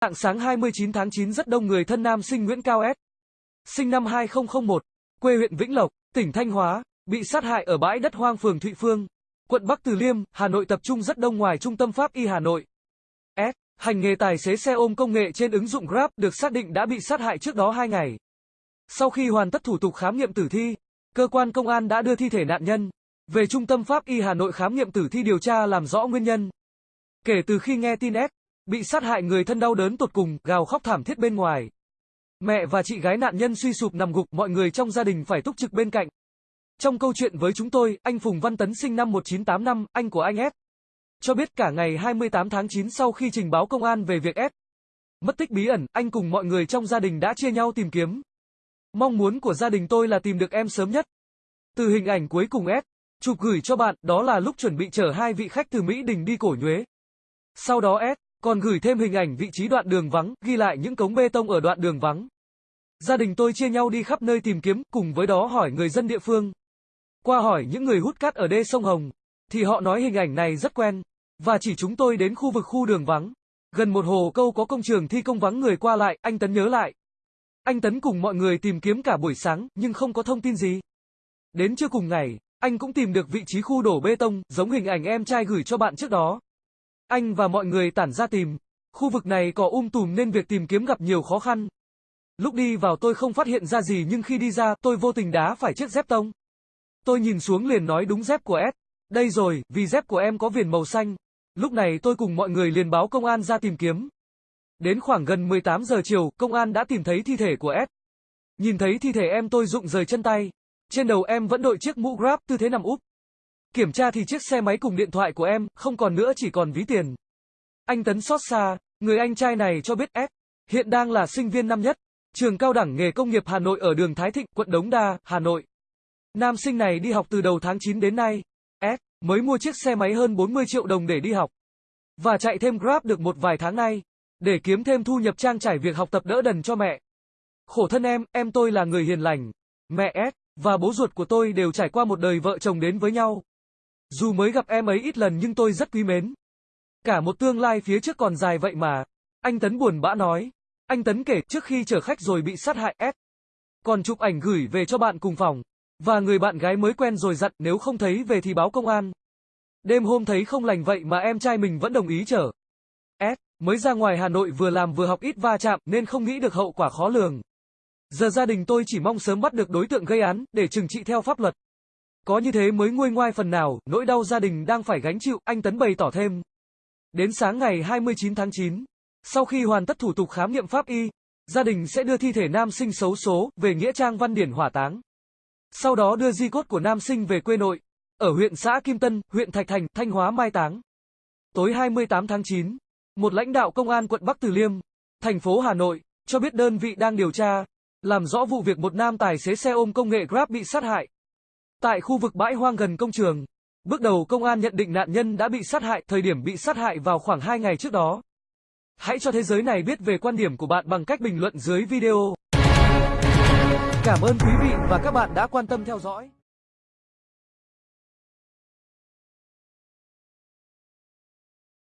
Tạng sáng 29 tháng 9 rất đông người thân nam sinh Nguyễn Cao S. Sinh năm 2001, quê huyện Vĩnh Lộc, tỉnh Thanh Hóa, bị sát hại ở bãi đất hoang phường Thụy Phương, quận Bắc Từ Liêm, Hà Nội tập trung rất đông ngoài trung tâm pháp y Hà Nội. S. Hành nghề tài xế xe ôm công nghệ trên ứng dụng Grab được xác định đã bị sát hại trước đó 2 ngày. Sau khi hoàn tất thủ tục khám nghiệm tử thi, cơ quan công an đã đưa thi thể nạn nhân về trung tâm pháp y Hà Nội khám nghiệm tử thi điều tra làm rõ nguyên nhân. Kể từ khi nghe tin S bị sát hại người thân đau đớn tột cùng, gào khóc thảm thiết bên ngoài. Mẹ và chị gái nạn nhân suy sụp nằm gục, mọi người trong gia đình phải túc trực bên cạnh. Trong câu chuyện với chúng tôi, anh Phùng Văn Tấn sinh năm 1985, anh của anh S. Cho biết cả ngày 28 tháng 9 sau khi trình báo công an về việc S. Mất tích bí ẩn, anh cùng mọi người trong gia đình đã chia nhau tìm kiếm. Mong muốn của gia đình tôi là tìm được em sớm nhất. Từ hình ảnh cuối cùng S. Chụp gửi cho bạn, đó là lúc chuẩn bị chở hai vị khách từ Mỹ Đình đi cổ nhuế. Sau đó S. Còn gửi thêm hình ảnh vị trí đoạn đường vắng, ghi lại những cống bê tông ở đoạn đường vắng. Gia đình tôi chia nhau đi khắp nơi tìm kiếm, cùng với đó hỏi người dân địa phương. Qua hỏi những người hút cát ở đê sông Hồng, thì họ nói hình ảnh này rất quen, và chỉ chúng tôi đến khu vực khu đường vắng. Gần một hồ câu có công trường thi công vắng người qua lại, anh Tấn nhớ lại. Anh Tấn cùng mọi người tìm kiếm cả buổi sáng, nhưng không có thông tin gì. Đến trưa cùng ngày, anh cũng tìm được vị trí khu đổ bê tông, giống hình ảnh em trai gửi cho bạn trước đó. Anh và mọi người tản ra tìm. Khu vực này có um tùm nên việc tìm kiếm gặp nhiều khó khăn. Lúc đi vào tôi không phát hiện ra gì nhưng khi đi ra, tôi vô tình đá phải chiếc dép tông. Tôi nhìn xuống liền nói đúng dép của S. Đây rồi, vì dép của em có viền màu xanh. Lúc này tôi cùng mọi người liền báo công an ra tìm kiếm. Đến khoảng gần 18 giờ chiều, công an đã tìm thấy thi thể của S. Nhìn thấy thi thể em tôi rụng rời chân tay. Trên đầu em vẫn đội chiếc mũ Grab tư thế nằm úp. Kiểm tra thì chiếc xe máy cùng điện thoại của em, không còn nữa chỉ còn ví tiền. Anh Tấn xót xa, người anh trai này cho biết S. Hiện đang là sinh viên năm nhất, trường cao đẳng nghề công nghiệp Hà Nội ở đường Thái Thịnh, quận Đống Đa, Hà Nội. Nam sinh này đi học từ đầu tháng 9 đến nay. S. Mới mua chiếc xe máy hơn 40 triệu đồng để đi học. Và chạy thêm Grab được một vài tháng nay. Để kiếm thêm thu nhập trang trải việc học tập đỡ đần cho mẹ. Khổ thân em, em tôi là người hiền lành. Mẹ S. Và bố ruột của tôi đều trải qua một đời vợ chồng đến với nhau. Dù mới gặp em ấy ít lần nhưng tôi rất quý mến. Cả một tương lai phía trước còn dài vậy mà. Anh Tấn buồn bã nói. Anh Tấn kể trước khi chở khách rồi bị sát hại S. Còn chụp ảnh gửi về cho bạn cùng phòng. Và người bạn gái mới quen rồi dặn nếu không thấy về thì báo công an. Đêm hôm thấy không lành vậy mà em trai mình vẫn đồng ý chở. S. Mới ra ngoài Hà Nội vừa làm vừa học ít va chạm nên không nghĩ được hậu quả khó lường. Giờ gia đình tôi chỉ mong sớm bắt được đối tượng gây án để trừng trị theo pháp luật. Có như thế mới nguôi ngoai phần nào, nỗi đau gia đình đang phải gánh chịu, anh Tấn bày tỏ thêm. Đến sáng ngày 29 tháng 9, sau khi hoàn tất thủ tục khám nghiệm pháp y, gia đình sẽ đưa thi thể nam sinh xấu số về Nghĩa Trang Văn Điển hỏa táng. Sau đó đưa di cốt của nam sinh về quê nội, ở huyện xã Kim Tân, huyện Thạch Thành, Thanh Hóa mai táng. Tối 28 tháng 9, một lãnh đạo công an quận Bắc Từ Liêm, thành phố Hà Nội, cho biết đơn vị đang điều tra, làm rõ vụ việc một nam tài xế xe ôm công nghệ Grab bị sát hại. Tại khu vực bãi hoang gần công trường, bước đầu công an nhận định nạn nhân đã bị sát hại, thời điểm bị sát hại vào khoảng 2 ngày trước đó. Hãy cho thế giới này biết về quan điểm của bạn bằng cách bình luận dưới video. Cảm ơn quý vị và các bạn đã quan tâm theo dõi.